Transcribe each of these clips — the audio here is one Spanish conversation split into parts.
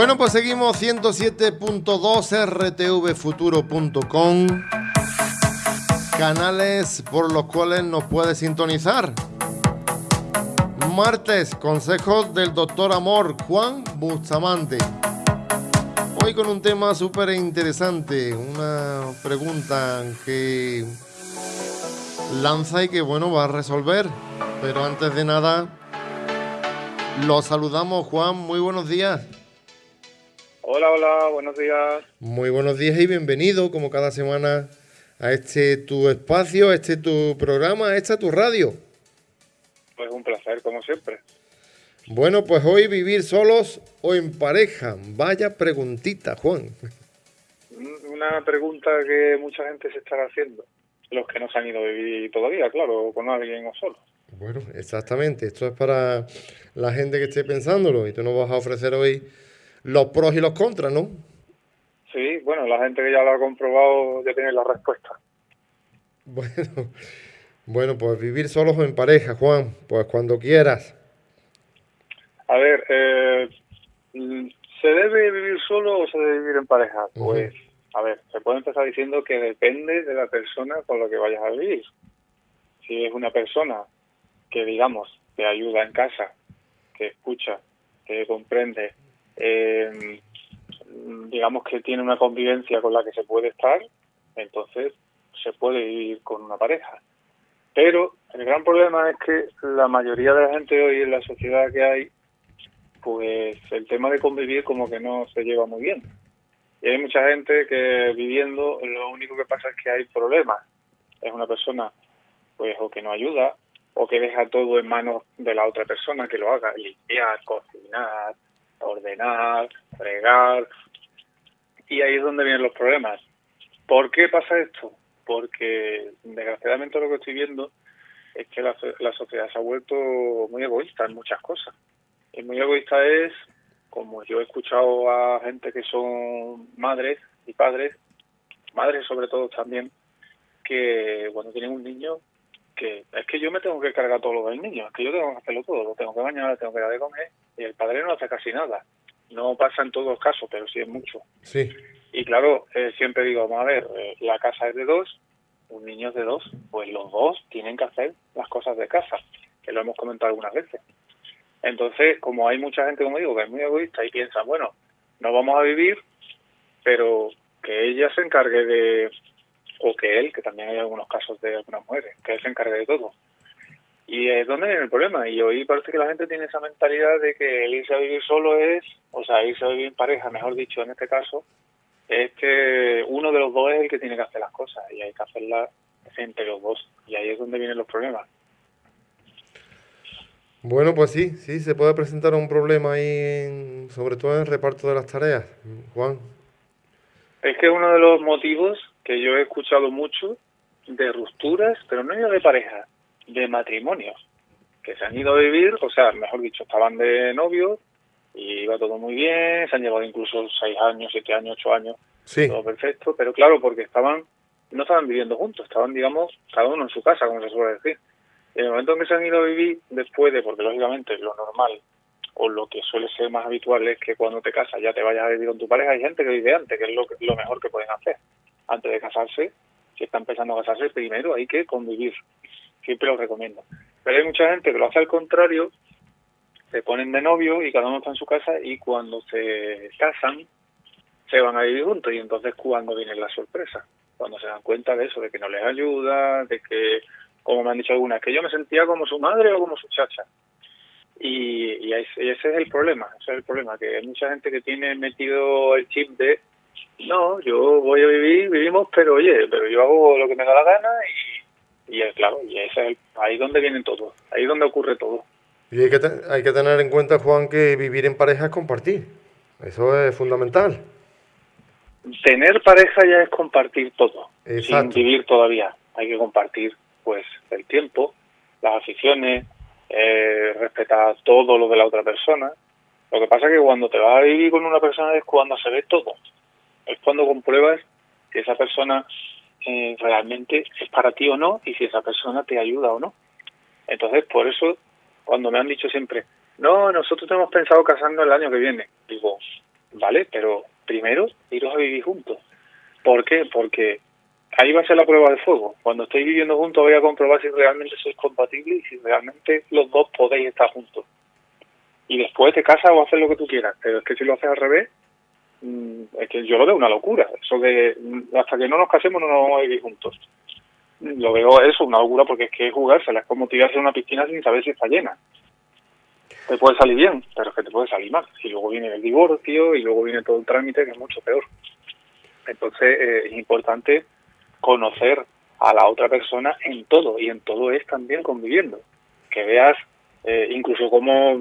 Bueno, pues seguimos 107.2 rtvfuturo.com. Canales por los cuales nos puede sintonizar. Martes, consejos del doctor Amor Juan Bustamante. Hoy con un tema súper interesante, una pregunta que lanza y que bueno va a resolver. Pero antes de nada, lo saludamos Juan, muy buenos días. Hola, hola, buenos días. Muy buenos días y bienvenido, como cada semana, a este tu espacio, a este tu programa, a esta tu radio. Pues un placer, como siempre. Bueno, pues hoy vivir solos o en pareja. Vaya preguntita, Juan. Una pregunta que mucha gente se estará haciendo. Los que no se han ido a vivir todavía, claro, con alguien o solo. Bueno, exactamente. Esto es para la gente que esté pensándolo y tú nos vas a ofrecer hoy los pros y los contras, ¿no? Sí, bueno, la gente que ya lo ha comprobado ya tiene la respuesta. Bueno, bueno, pues vivir solos o en pareja, Juan, pues cuando quieras. A ver, eh, ¿se debe vivir solo o se debe vivir en pareja? Pues, a ver, se puede empezar diciendo que depende de la persona con la que vayas a vivir. Si es una persona que, digamos, te ayuda en casa, que escucha, que comprende, eh, digamos que tiene una convivencia con la que se puede estar, entonces se puede vivir con una pareja. Pero el gran problema es que la mayoría de la gente hoy en la sociedad que hay, pues el tema de convivir como que no se lleva muy bien. Y hay mucha gente que viviendo lo único que pasa es que hay problemas. Es una persona pues o que no ayuda o que deja todo en manos de la otra persona que lo haga, limpiar, cocinar, ordenar, fregar. Y ahí es donde vienen los problemas. ¿Por qué pasa esto? Porque desgraciadamente lo que estoy viendo es que la, la sociedad se ha vuelto muy egoísta en muchas cosas. Y muy egoísta es, como yo he escuchado a gente que son madres y padres, madres sobre todo también, que cuando tienen un niño, que es que yo me tengo que cargar todo lo del niño, es que yo tengo que hacerlo todo, lo tengo que bañar, lo tengo que dar de comer, el padre no hace casi nada. No pasa en todos los casos, pero sí es mucho. Sí. Y claro, eh, siempre digo, vamos a ver, eh, la casa es de dos, un niño es de dos, pues los dos tienen que hacer las cosas de casa, que lo hemos comentado algunas veces. Entonces, como hay mucha gente, como digo, que es muy egoísta y piensa, bueno, no vamos a vivir, pero que ella se encargue de, o que él, que también hay algunos casos de algunas mujeres, que él se encargue de todo. Y es donde viene el problema. Y hoy parece que la gente tiene esa mentalidad de que el irse a vivir solo es, o sea, irse a vivir en pareja, mejor dicho, en este caso, es que uno de los dos es el que tiene que hacer las cosas y hay que hacerlas entre los dos. Y ahí es donde vienen los problemas. Bueno, pues sí, sí, se puede presentar un problema ahí, en, sobre todo en el reparto de las tareas, Juan. Es que uno de los motivos que yo he escuchado mucho de rupturas, pero no de pareja, de matrimonios, que se han ido a vivir, o sea, mejor dicho, estaban de novios y iba todo muy bien, se han llevado incluso seis años, siete años, ocho años, Sí. todo perfecto, pero claro, porque estaban, no estaban viviendo juntos, estaban, digamos, cada uno en su casa, como se suele decir. En el momento en que se han ido a vivir, después de, porque lógicamente lo normal o lo que suele ser más habitual es que cuando te casas ya te vayas a vivir con tu pareja, hay gente que vive antes, que es lo, lo mejor que pueden hacer. Antes de casarse, si está empezando a casarse, primero hay que convivir. Siempre lo recomiendo. Pero hay mucha gente que lo hace al contrario, se ponen de novio y cada uno está en su casa y cuando se casan se van a vivir juntos y entonces cuando viene la sorpresa, cuando se dan cuenta de eso, de que no les ayuda, de que, como me han dicho algunas, que yo me sentía como su madre o como su chacha. Y, y ese es el problema, ese es el problema, que hay mucha gente que tiene metido el chip de, no, yo voy a vivir, vivimos, pero oye, pero yo hago lo que me da la gana y, y es claro, y ese es el, ahí donde viene todo, ahí donde ocurre todo. Y hay que, hay que tener en cuenta, Juan, que vivir en pareja es compartir. Eso es fundamental. Tener pareja ya es compartir todo, Exacto. sin vivir todavía. Hay que compartir, pues, el tiempo, las aficiones, eh, respetar todo lo de la otra persona. Lo que pasa es que cuando te vas a vivir con una persona es cuando se ve todo. Es cuando compruebas que esa persona eh, realmente es para ti o no y si esa persona te ayuda o no. Entonces, por eso, cuando me han dicho siempre, no, nosotros tenemos pensado casarnos el año que viene, digo, ¿vale? Pero primero, iros a vivir juntos. ¿Por qué? Porque ahí va a ser la prueba de fuego. Cuando estéis viviendo juntos voy a comprobar si realmente sois compatibles y si realmente los dos podéis estar juntos. Y después te casas o haces lo que tú quieras. Pero es que si lo haces al revés, es que yo lo veo una locura. Eso de mm, hasta que no nos casemos no nos vamos a vivir juntos. Lo veo eso, una locura, porque es que jugársela. Es como tirarse a una piscina sin saber si está llena. Te puede salir bien, pero es que te puede salir mal. Y luego viene el divorcio y luego viene todo el trámite que es mucho peor. Entonces eh, es importante conocer a la otra persona en todo y en todo es también conviviendo. Que veas eh, incluso como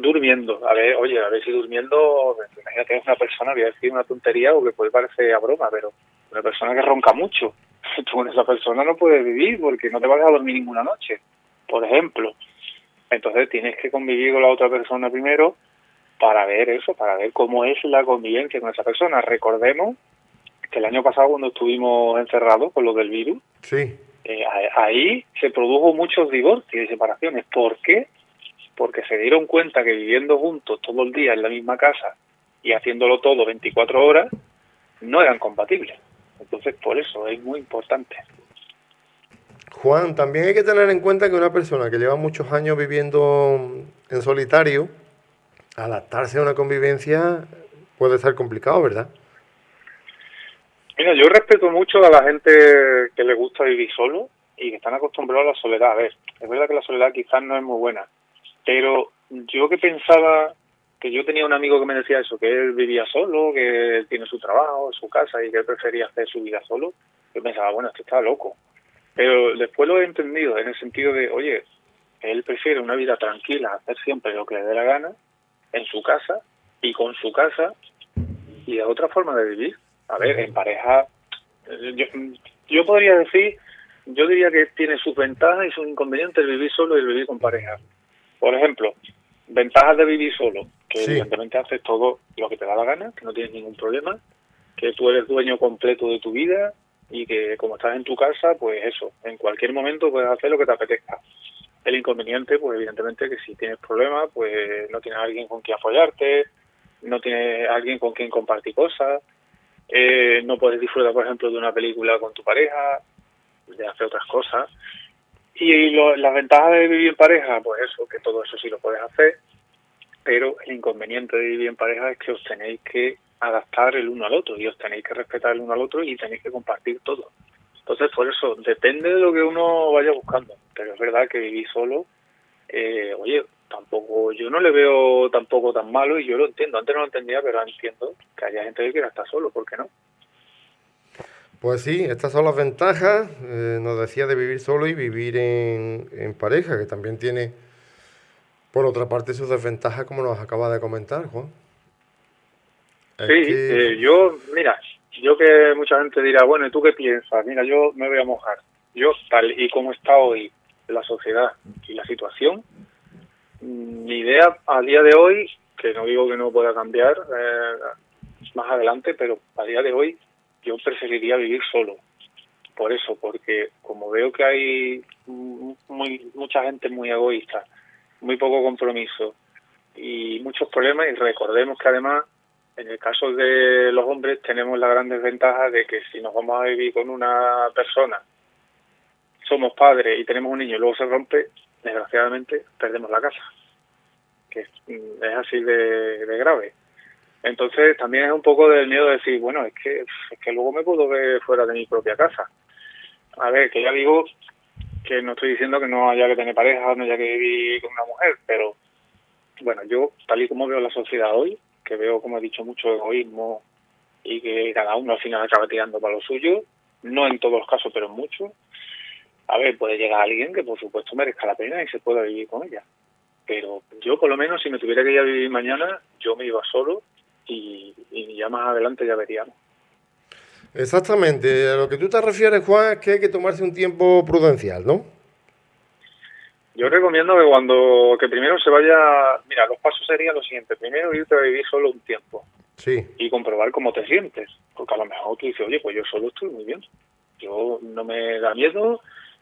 durmiendo, a ver, oye, a ver si durmiendo, imagínate es una persona, voy a decir una tontería o que puede parecer a broma, pero una persona que ronca mucho, tú con esa persona no puedes vivir porque no te vas a dormir ninguna noche, por ejemplo. Entonces tienes que convivir con la otra persona primero para ver eso, para ver cómo es la convivencia con esa persona. Recordemos que el año pasado cuando estuvimos encerrados con lo del virus, sí. Eh, ahí se produjo muchos divorcios y separaciones. ¿Por qué? Porque se dieron cuenta que viviendo juntos todo el día en la misma casa y haciéndolo todo 24 horas, no eran compatibles. Entonces, por eso es muy importante. Juan, también hay que tener en cuenta que una persona que lleva muchos años viviendo en solitario, adaptarse a una convivencia puede ser complicado, ¿verdad? Mira, yo respeto mucho a la gente que le gusta vivir solo y que están acostumbrados a la soledad. A ver, es verdad que la soledad quizás no es muy buena, pero yo que pensaba que yo tenía un amigo que me decía eso, que él vivía solo, que él tiene su trabajo, su casa y que él prefería hacer su vida solo, yo pensaba, bueno, esto está loco. Pero después lo he entendido en el sentido de, oye, él prefiere una vida tranquila, hacer siempre lo que le dé la gana, en su casa y con su casa, y es otra forma de vivir. A ver, en pareja, yo, yo podría decir, yo diría que tiene sus ventajas y sus inconvenientes el vivir solo y el vivir con pareja. Por ejemplo, ventajas de vivir solo, que evidentemente haces todo lo que te da la gana, que no tienes ningún problema, que tú eres dueño completo de tu vida y que como estás en tu casa, pues eso, en cualquier momento puedes hacer lo que te apetezca. El inconveniente, pues evidentemente que si tienes problemas, pues no tienes alguien con quien apoyarte, no tienes alguien con quien compartir cosas, eh, no puedes disfrutar, por ejemplo, de una película con tu pareja, de hacer otras cosas. Y las ventajas de vivir en pareja, pues eso, que todo eso sí lo puedes hacer, pero el inconveniente de vivir en pareja es que os tenéis que adaptar el uno al otro y os tenéis que respetar el uno al otro y tenéis que compartir todo. Entonces, por eso, depende de lo que uno vaya buscando, pero es verdad que vivir solo, eh, oye, tampoco, yo no le veo tampoco tan malo y yo lo entiendo. Antes no lo entendía, pero entiendo que haya gente que quiera estar solo, ¿por qué no? Pues sí, estas son las ventajas, eh, nos decía, de vivir solo y vivir en, pareja, que también tiene, por otra parte, sus desventajas, como nos acaba de comentar, Juan. sí, eh, yo, mira, yo que mucha gente dirá, bueno, ¿y tú qué piensas? Mira, yo me voy a mojar. Yo, tal y como está hoy la sociedad y la situación, mi idea a día de hoy, que no digo que no pueda cambiar eh, más adelante, pero a día de hoy yo preferiría vivir solo. Por eso, porque como veo que hay muy, mucha gente muy egoísta, muy poco compromiso y muchos problemas, y recordemos que además en el caso de los hombres tenemos la gran desventaja de que si nos vamos a vivir con una persona, somos padres y tenemos un niño y luego se rompe, desgraciadamente perdemos la casa, que es, así de, grave. Entonces también es un poco del miedo de decir, bueno, es que, es que luego me puedo ver fuera de mi propia casa. A ver, que ya digo que no estoy diciendo que no haya que tener pareja, no haya que vivir con una mujer, pero bueno, yo tal y como veo la sociedad hoy, que veo, como he dicho, mucho egoísmo y que cada uno al final acaba tirando para lo suyo, no en todos los casos, pero en muchos, a ver, puede llegar alguien que por supuesto merezca la pena y se pueda vivir con ella. Pero yo por lo menos si me tuviera que ir a vivir mañana, yo me iba solo y, ya más adelante ya veríamos. Exactamente, a lo que tú te refieres, Juan, es que hay que tomarse un tiempo prudencial, ¿no? Yo recomiendo que cuando, que primero se vaya, mira, los pasos serían los siguientes. Primero irte a vivir solo un tiempo. Sí. Y comprobar cómo te sientes. Porque a lo mejor tú dices, oye, pues yo solo estoy muy bien. Yo no me da miedo,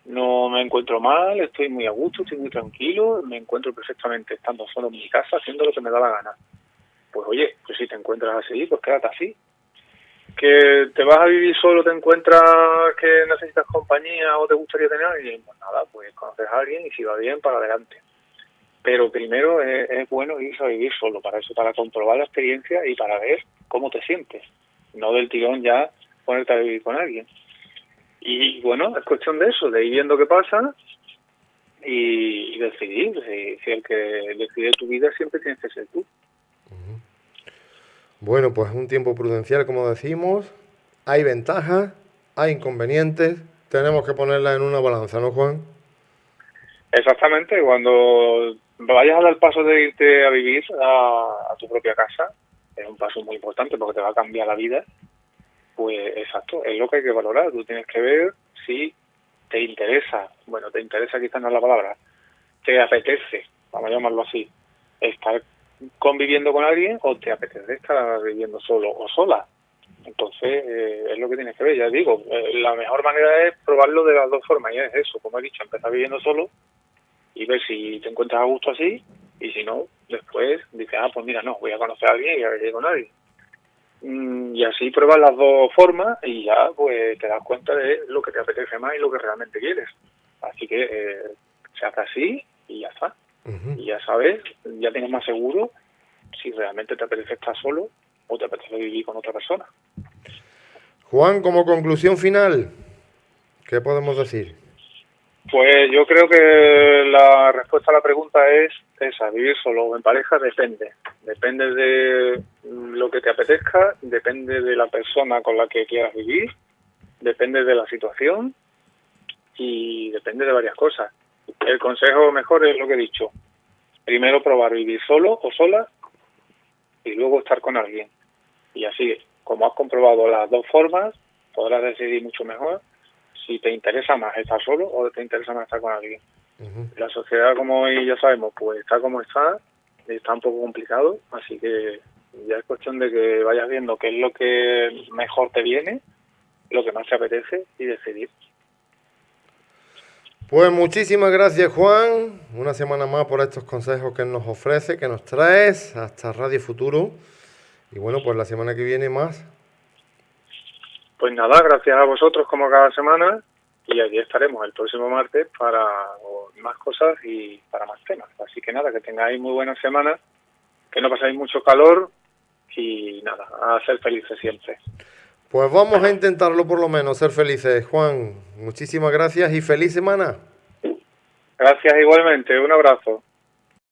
no me encuentro mal, estoy muy a gusto, estoy muy tranquilo, me encuentro perfectamente estando solo en mi casa haciendo lo que me da la gana. pues oye, pues si te encuentras así, pues quédate así. Que te vas a vivir solo, te encuentras que necesitas compañía o te gustaría tener alguien, pues nada, pues conoces a alguien y si va bien, para adelante. Pero primero es, bueno irse a vivir solo, para eso, para comprobar la experiencia y para ver cómo te sientes. No del tirón ya ponerte a vivir con alguien. Y bueno, es cuestión de eso, de ir viendo qué pasa y, decidir. Si, el que decide tu vida siempre tienes que ser tú. Bueno, pues un tiempo prudencial, como decimos. Hay ventajas, hay inconvenientes. Tenemos que ponerla en una balanza, ¿no, Juan? Exactamente. Cuando vayas a dar el paso de irte a vivir a, a tu propia casa, es un paso muy importante porque te va a cambiar la vida. Pues exacto, es lo que hay que valorar. Tú tienes que ver si te interesa, bueno, te interesa quizás no es la palabra, te apetece, vamos a llamarlo así, estar conviviendo con alguien o te apetece estar viviendo solo o sola. Entonces, eh, es lo que tienes que ver, ya digo, eh, la mejor manera es probarlo de las dos formas, y es eso, como he dicho, empezar viviendo solo y ver si te encuentras a gusto así, y si no, después dices, ah, pues mira, no, voy a conocer a alguien y a ver con nadie. Mm, y así pruebas las dos formas y ya pues te das cuenta de lo que te apetece más y lo que realmente quieres. Así que eh, se hace así y ya está. Y ya sabes, ya tienes más seguro si realmente te apetece estar solo o te apetece vivir con otra persona. Juan, como conclusión final, ¿qué podemos decir? Pues yo creo que la respuesta a la pregunta es esa, vivir solo o en pareja depende. Depende de lo que te apetezca, depende de la persona con la que quieras vivir, depende de la situación y depende de varias cosas. El consejo mejor es lo que he dicho. Primero probar vivir solo o sola y luego estar con alguien. Y así, como has comprobado las dos formas, podrás decidir mucho mejor si te interesa más estar solo o te interesa más estar con alguien. La sociedad, como ya sabemos, pues está como está, está un poco complicado, así que ya es cuestión de que vayas viendo qué es lo que mejor te viene, lo que más te apetece y decidir. Pues muchísimas gracias Juan, una semana más por estos consejos que nos ofrece, que nos traes hasta Radio Futuro. Y bueno, pues la semana que viene más pues nada, gracias a vosotros como cada semana y allí estaremos el próximo martes para más cosas y para más temas. Así que nada, que tengáis muy buena semana, que no pasáis mucho calor y nada, a ser felices siempre. Pues vamos a intentarlo por lo menos, ser felices. Juan, muchísimas gracias y feliz semana. Gracias igualmente, un abrazo.